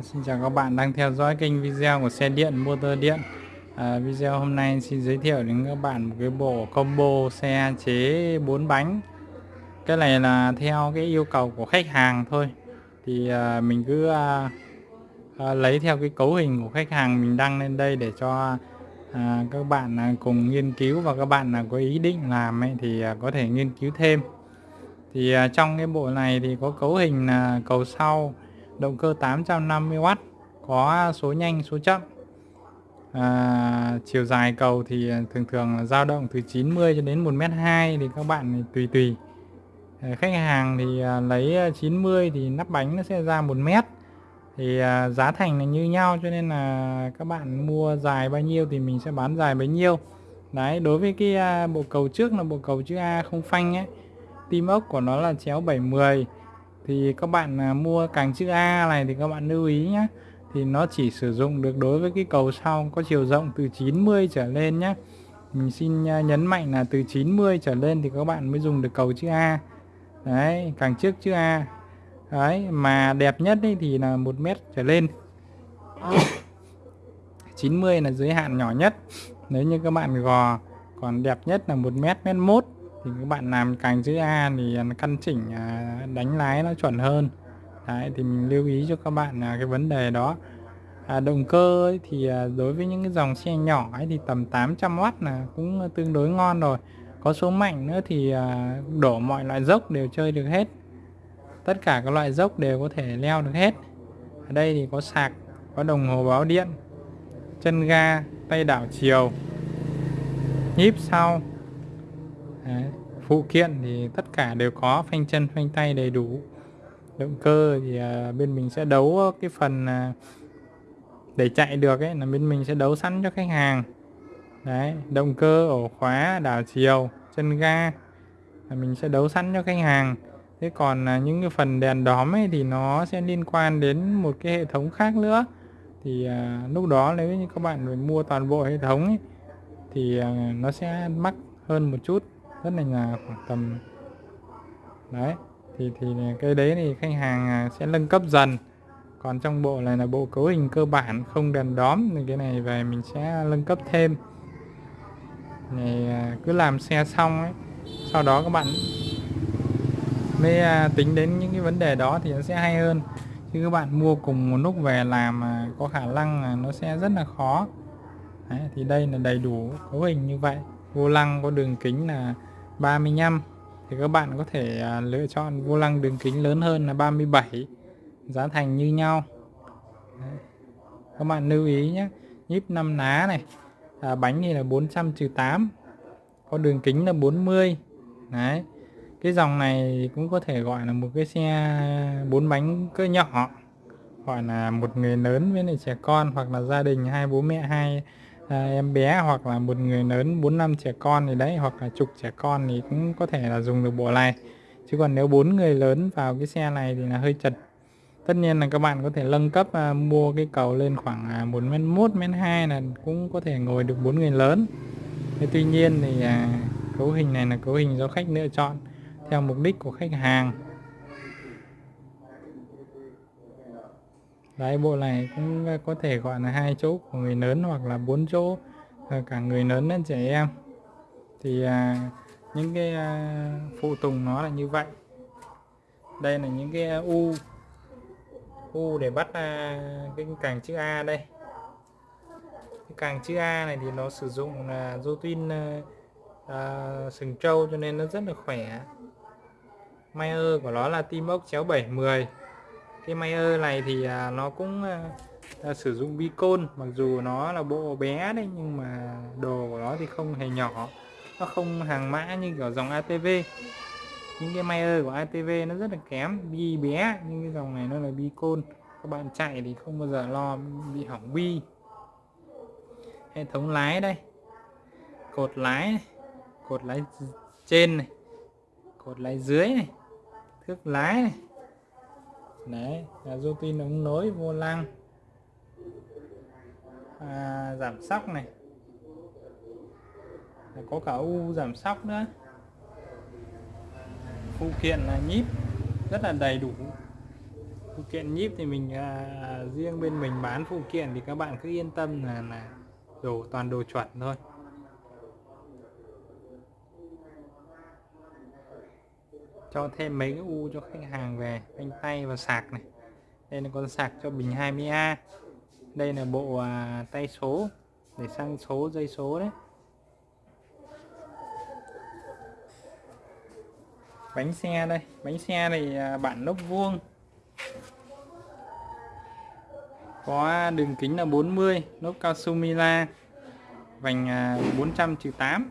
Xin chào các bạn đang theo dõi kênh video của xe điện motor điện. À, Video hôm nay xin giới thiệu đến các bạn một cái bộ combo xe chế 4 bánh. Cái này là theo cái yêu cầu của khách hàng thôi. Thì à, mình cứ à, à, lấy theo cái cấu hình của khách hàng mình đăng lên đây để cho à, các bạn à, cùng nghiên cứu và các bạn là có ý định làm ấy, thì à, có thể nghiên cứu thêm. Thì à, trong cái bộ này thì có cấu hình là cầu sau động cơ 850W có số nhanh số chậm. À, chiều dài cầu thì thường thường dao động từ 90 cho đến 1m2 thì các bạn tùy tùy. À, khách hàng thì à, lấy 90 thì nắp bánh nó sẽ ra 1m thì à, giá thành là như nhau cho nên là các bạn mua dài bao nhiêu thì mình sẽ bán dài bấy nhiêu. Đấy đối với cái à, bộ cầu trước là bộ cầu chữ A không phanh ấy tim ốc của nó là chéo 710 thì các bạn à, mua càng chữ A này thì các bạn lưu ý nhé thì nó chỉ sử dụng được đối với cái cầu sau có chiều rộng từ 90 trở lên nhé mình xin à, nhấn mạnh là từ 90 trở lên thì các bạn mới dùng được cầu chữ A. Đấy, càng trước chữ A. Đấy, mà đẹp nhất ấy thì là một mét trở lên. 90 là giới hạn nhỏ nhất. Nếu như các bạn gò, còn đẹp nhất là một mét mét mốt thì các bạn làm càng chữ A thì à, căn chỉnh à, đánh lái nó chuẩn hơn. Đấy thì mình lưu ý cho các bạn là cái vấn đề đó. À, động cơ ấy thì à, đối với những cái dòng xe nhỏ ấy thì tầm 800W là cũng tương đối ngon rồi. Có số mạnh nữa thì đổ mọi loại dốc đều chơi được hết. Tất cả các loại dốc đều có thể leo được hết. Ở đây thì có sạc có đồng hồ báo điện chân ga tay đảo chiều nhíp sau. Đấy. phụ kiện thì tất cả đều có phanh chân phanh tay đầy đủ. Động cơ thì uh, bên mình sẽ đấu cái phần uh, để chạy được ấy là bên mình sẽ đấu sẵn cho khách hàng. Đấy động cơ ổ khóa đảo chiều chân ga là mình sẽ đấu sẵn cho khách hàng. Thế còn uh, những cái phần đèn đóm ấy thì nó sẽ liên quan đến một cái hệ thống khác nữa. Thì uh, lúc đó nếu như các bạn phải mua toàn bộ hệ thống ấy, thì uh, nó sẽ mắc hơn một chút rất là nhà khoảng tầm đấy thì thì cái đấy thì khách hàng à, sẽ nâng cấp dần. Còn trong bộ này là bộ cấu hình cơ bản không đèn đóm thì cái này về mình sẽ nâng cấp thêm. Này à, cứ làm xe xong ấy sau đó các bạn mới à, tính đến những cái vấn đề đó thì nó sẽ hay hơn. Chứ các bạn mua cùng một lúc về làm mà có khả năng nó sẽ rất là khó. Đấy, thì đây là đầy đủ cấu hình như vậy. Vô lăng có đường kính là 35 thì các bạn có thể à, lựa chọn vô lăng đường kính lớn hơn là 37 giá thành như nhau. Đấy. các bạn lưu ý nhé nhíp 5 ná này à, bánh thì là 400 8 có đường kính là 40 đấy. Cái dòng này cũng có thể gọi là một cái xe bốn bánh cỡ nhỏ gọi là một người lớn với lại trẻ con hoặc là gia đình hai bố mẹ hai à, em bé hoặc là một người lớn 4 năm trẻ con thì đấy hoặc là chục trẻ con thì cũng có thể là dùng được bộ này. Chứ còn nếu bốn người lớn vào cái xe này thì là hơi chật. Tất nhiên là các bạn có thể nâng cấp à, mua cái cầu lên khoảng à, 1 mét 1 mét 2 là cũng có thể ngồi được bốn người lớn. Thế tuy nhiên thì à, cấu hình này là cấu hình do khách lựa chọn theo mục đích của khách hàng. Đấy bộ này cũng ờ, có thể gọi là hai chỗ của người lớn hoặc là bốn chỗ ờ, cả người lớn lẫn trẻ em. Thì à, những cái à, phụ tùng nó là như vậy. Đây là những cái à, u u để bắt à, cái càng chữ A đây. Cái càng chữ A này thì nó sử dụng là dô tin à, à, sừng trâu cho nên nó rất là khỏe. Mayer của nó là tim ốc chéo 710 cái Mayer này thì à, nó cũng à, sử dụng bicôn mặc dù nó là bộ bé đấy, nhưng mà đồ của nó thì không hề nhỏ. Nó không hàng mã như kiểu dòng ATV những cái Mayer của ATV nó rất là kém bi bé, nhưng cái dòng này nó là bicôn các bạn chạy thì không bao giờ lo bị hỏng bi hệ thống lái đây, cột lái này. cột lái trên này, cột lái dưới này, thước lái này đấy là du pin ống nối vô lăng. À, giảm sóc này. Có cả u giảm sóc nữa. Phụ kiện là nhíp rất là đầy đủ. Phụ kiện nhíp thì mình à, riêng bên mình bán phụ kiện thì các bạn cứ yên tâm là là đồ toàn đồ chuẩn thôi. Cho thêm mấy cái u cho khách hàng về phanh tay và sạc này. Đây là con sạc cho bình 20A đây là bộ à, tay số để sang số dây số đấy. Bánh xe đây bánh xe này à, bản lốc vuông. Có đường kính là 40 lốp cao su Mila vành 400 trừ 8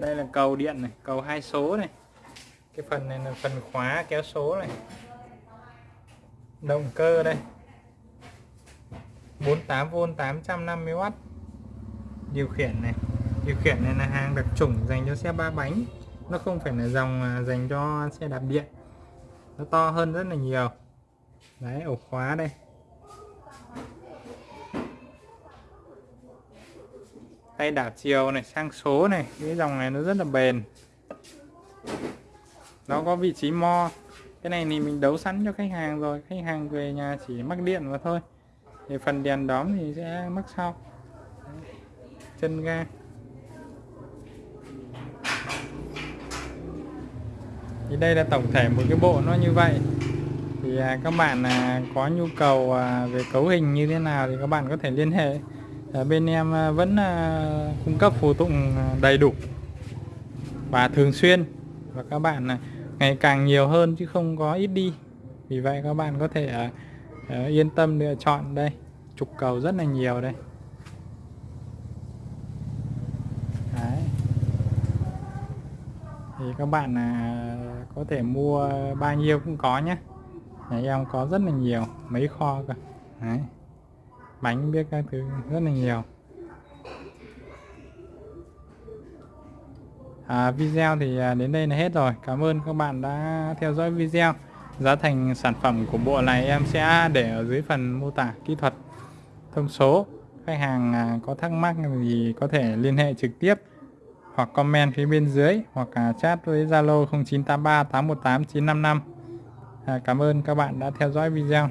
đây là cầu điện này, cầu hai số này. Cái phần này là phần khóa kéo số này. Động cơ đây. 48V 850W điều khiển này. Điều khiển này là hàng đặc trùng dành cho xe ba bánh. Nó không phải là dòng à, dành cho xe đạp điện. Nó to hơn rất là nhiều. Đấy, ổ khóa đây. Tay đảo chiều này, sang số này. Cái dòng này nó rất là bền. Nó có vị trí mo. Cái này thì mình đấu sẵn cho khách hàng rồi. Khách hàng về nhà chỉ mắc điện mà thôi. Thì phần đèn đóm thì sẽ mắc sau. Chân ga. Thì đây là tổng thể một cái bộ nó như vậy. Thì à, các bạn à, có nhu cầu à, về cấu hình như thế nào thì các bạn có thể liên hệ. Ờ, bên em ờ, vẫn ờ, cung cấp phụ tùng đầy đủ. Và thường xuyên. Và các bạn ngày càng nhiều hơn chứ không có ít đi. Vì vậy các bạn có thể yên tâm lựa chọn đây. Trục cầu rất là nhiều đây. Đấy. thì các bạn có thể mua bao nhiêu cũng có nhé. Nhà em có rất là nhiều, mấy kho cơ. Đấy bánh biết các thứ rất là nhiều. À, video thì à, đến đây là hết rồi. Cảm ơn các bạn đã theo dõi video. Giá thành sản phẩm của bộ này em sẽ để ở dưới phần mô tả kỹ thuật thông số. Khách hàng à, có thắc mắc thì có thể liên hệ trực tiếp hoặc comment phía bên dưới hoặc à, chat với Zalo 0983 818 955 à, Cảm ơn các bạn đã theo dõi video.